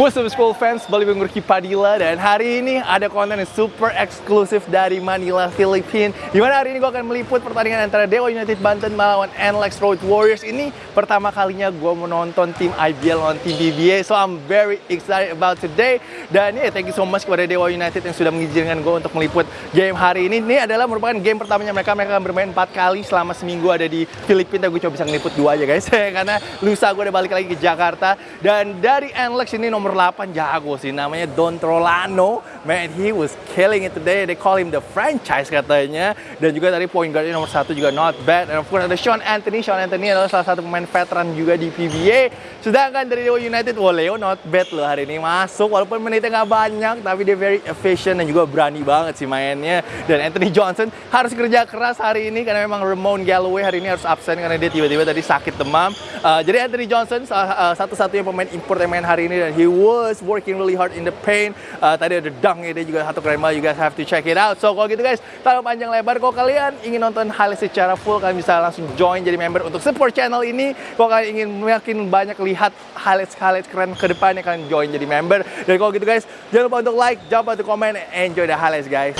What's up school fans, balik dengan Riki Padilla dan hari ini ada konten yang super eksklusif dari Manila, Filipina Gimana hari ini gue akan meliput pertandingan antara Dewa United Banten melawan NLEX Road Warriors. Ini pertama kalinya gue menonton tim IBL on tim BBA So I'm very excited about today. Dan ya yeah, thank you so much kepada Dewa United yang sudah mengizinkan gue untuk meliput game hari ini. Ini adalah merupakan game pertamanya mereka, mereka akan bermain 4 kali selama seminggu ada di Filipina. Gue coba bisa ngeliput dua aja guys. Karena lusa gue udah balik lagi ke Jakarta. Dan dari NLEX ini nomor nomor 8 jago sih namanya Don Trolano. Man he was killing it today. They call him the franchise katanya. Dan juga tadi point guardnya nomor satu juga not bad. And of course ada Sean Anthony. Sean Anthony adalah salah satu pemain veteran juga di PBA sedangkan dari Dewa United wah Leo not bad loh hari ini. Masuk walaupun menitnya nggak banyak tapi dia very efficient dan juga berani banget sih mainnya. Dan Anthony Johnson harus kerja keras hari ini karena memang Ramon Galloway hari ini harus absen karena dia tiba-tiba tadi sakit demam. Uh, jadi Anthony Johnson uh, satu-satunya pemain import yang main hari ini dan he was working really hard in the paint. Uh, tadi ada dunk dia juga satu keren banget. You guys have to check it out. So kalau gitu guys, tanpa panjang lebar, kalau kalian ingin nonton highlight secara full, kalian bisa langsung join jadi member untuk support channel ini. Kalau kalian ingin makin banyak lihat highlight-highlight keren ke depannya, kalian join jadi member. Dan kalau gitu guys, jangan lupa untuk like, jangan lupa untuk komen, enjoy the highlights guys.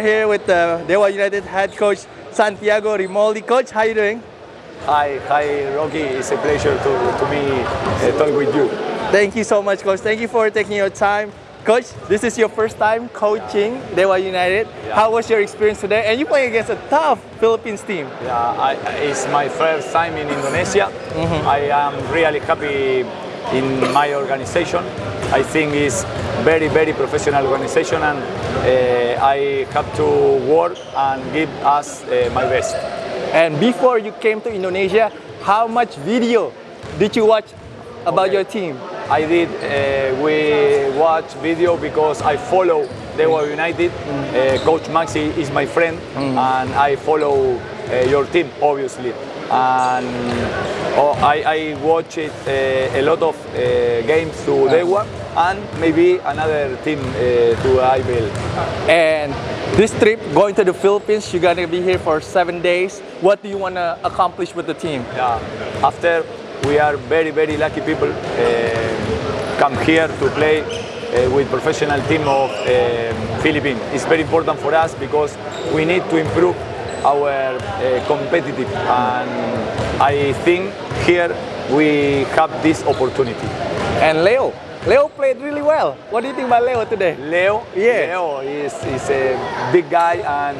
Are here with the Dewa United head coach Santiago Rimoldi. Coach, how are you doing? Hi, hi, Rocky. It's a pleasure to, to me uh, talk with you. Thank you so much, coach. Thank you for taking your time. Coach, this is your first time coaching Dewa United. Yeah. How was your experience today? And you playing against a tough Philippines team. Yeah, I, it's my first time in Indonesia. I am really happy in my organization. I think it's very, very professional organization, and uh, I have to work and give us uh, my best. And before you came to Indonesia, how much video did you watch about your team? I did. Uh, we watch video because I follow Dewa United. Uh, Coach Maxi is my friend, and I follow uh, your team obviously. And oh, I, I watch it, uh, a lot of uh, games to Dewa and maybe another team uh, to IBL. And this trip, going to the Philippines, you're gonna be here for seven days. What do you wanna accomplish with the team? Yeah. After we are very very lucky people come here to play with professional team of Philippines. It's very important for us because we need to improve our competitive and I think here we have this opportunity. And Leo, Leo played really well. What do you think about Leo today? Leo, Yeah. Leo is, is a big guy and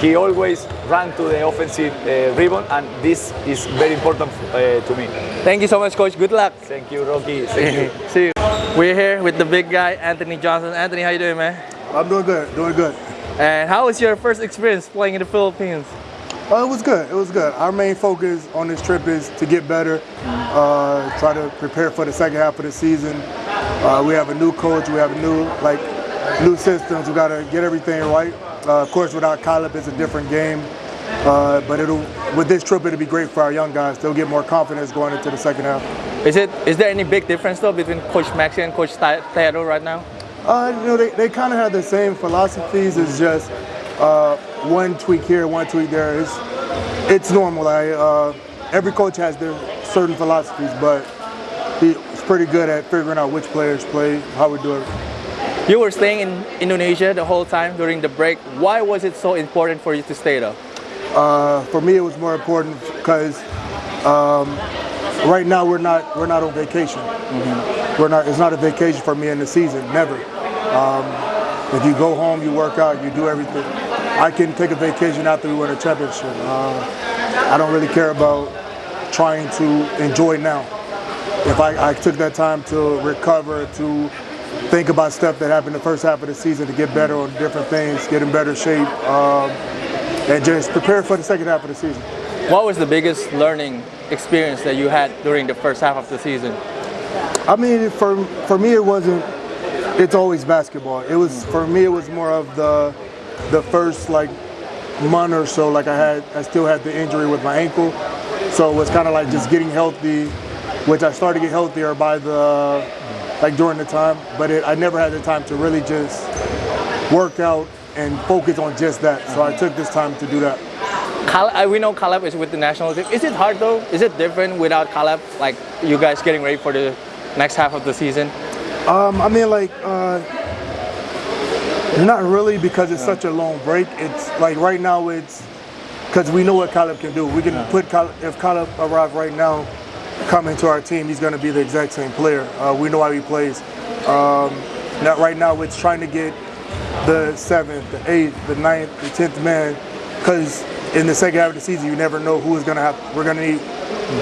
he always ran to the offensive uh, ribbon and this is very important uh, to me. Thank you so much, coach. Good luck. Thank you, Rocky. Thank you. See you. We're here with the big guy, Anthony Johnson. Anthony, how you doing, man? I'm doing good, doing good. And how was your first experience playing in the Philippines? Uh, it was good, it was good. Our main focus on this trip is to get better, uh, try to prepare for the second half of the season. Uh, we have a new coach, we have new like new systems. We got to get everything right. Uh, of course, without Caleb, it's a different game. Uh, but it'll with this trip, it'll be great for our young guys. They'll get more confidence going into the second half. Is it is there any big difference though between Coach Maxi and Coach Teodoro right now? Uh, you know, they, they kind of have the same philosophies. It's just uh, one tweak here, one tweak there. It's it's normal. I, uh, every coach has their certain philosophies, but he's pretty good at figuring out which players play, how we do it. You were staying in Indonesia the whole time during the break. Why was it so important for you to stay there? Uh, for me, it was more important because um, right now we're not we're not on vacation. We're not. It's not a vacation for me in the season. Never. Um, if you go home, you work out, you do everything. I can take a vacation after we win a championship. Uh, I don't really care about trying to enjoy now. If I, I took that time to recover, to think about stuff that happened the first half of the season, to get better on different things, get in better shape, um, and just prepare for the second half of the season. What was the biggest learning experience that you had during the first half of the season? I mean, for for me, it wasn't. It's always basketball. It was for me. It was more of the the first like month or so. Like I had, I still had the injury with my ankle, so it was kind of like just getting healthy, which I started to get healthier by the like during the time. But it, I never had the time to really just work out and focus on just that. So I took this time to do that. Caleb, uh, we know Caleb is with the national team. Is it hard though? Is it different without Caleb? Like you guys getting ready for the next half of the season? Um, I mean, like, uh, not really because it's such a long break. It's like right now, it's because we know what Caleb can do. We can put Caleb, if Caleb arrives right now, come into our team, he's going to be the exact same player. Uh, we know how he plays. Um, not right now, it's trying to get the seventh, the eighth, the ninth, the tenth man, because in the second half of the season, you never know who is going to have. We're going to need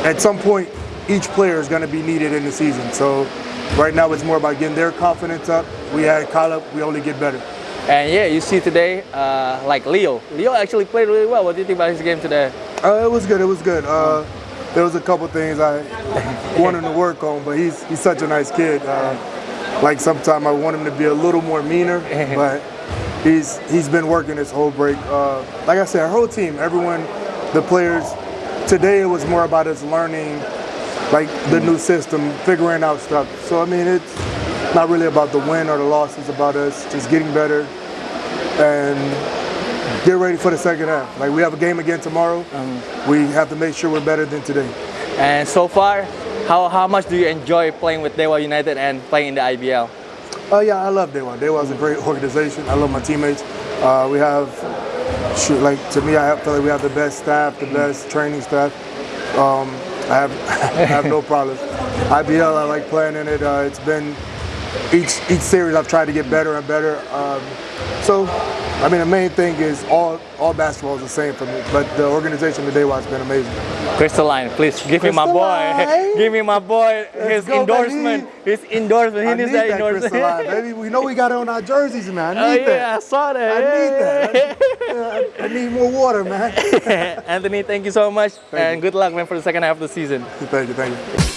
at some point. Each player is going to be needed in the season. So right now, it's more about getting their confidence up. We had Caleb. We only get better. And yeah, you see today, uh, like Leo. Leo actually played really well. What do you think about his game today? Uh, it was good. It was good. Uh, there was a couple things I wanted to work on, but he's he's such a nice kid. Uh, like sometimes I want him to be a little more meaner, but he's he's been working this whole break. Uh, like I said, our whole team, everyone, the players. Today it was more about us learning, like the new system, figuring out stuff. So I mean, it's not really about the win or the loss. It's about us just getting better and get ready for the second half. Like we have a game again tomorrow. We have to make sure we're better than today. And so far, how, how much do you enjoy playing with Dewa United and playing in the IBL? Oh yeah, I love Dewa. Dewa is a great organization. I love my teammates. Uh, we have, shoot, like to me, I feel like we have the best staff, the best training staff. Um, I have, I have no problems. IBL, I like playing in it. Uh, it's been each each series I've tried to get better and better. Um, so, I mean, the main thing is all all basketball is the same for me, but the organization today has been amazing. Crystalline, please give me my boy. Give me my boy his go, endorsement. His endorsement. He I needs need that that endorsement. crystalline, baby. We know we got it on our jerseys, man. I Oh need yeah, that. I saw that. I need Yeah. that. Yeah, I need more water, man. Anthony, thank you so much, and good luck man for the second half of the season. thank you, thank you.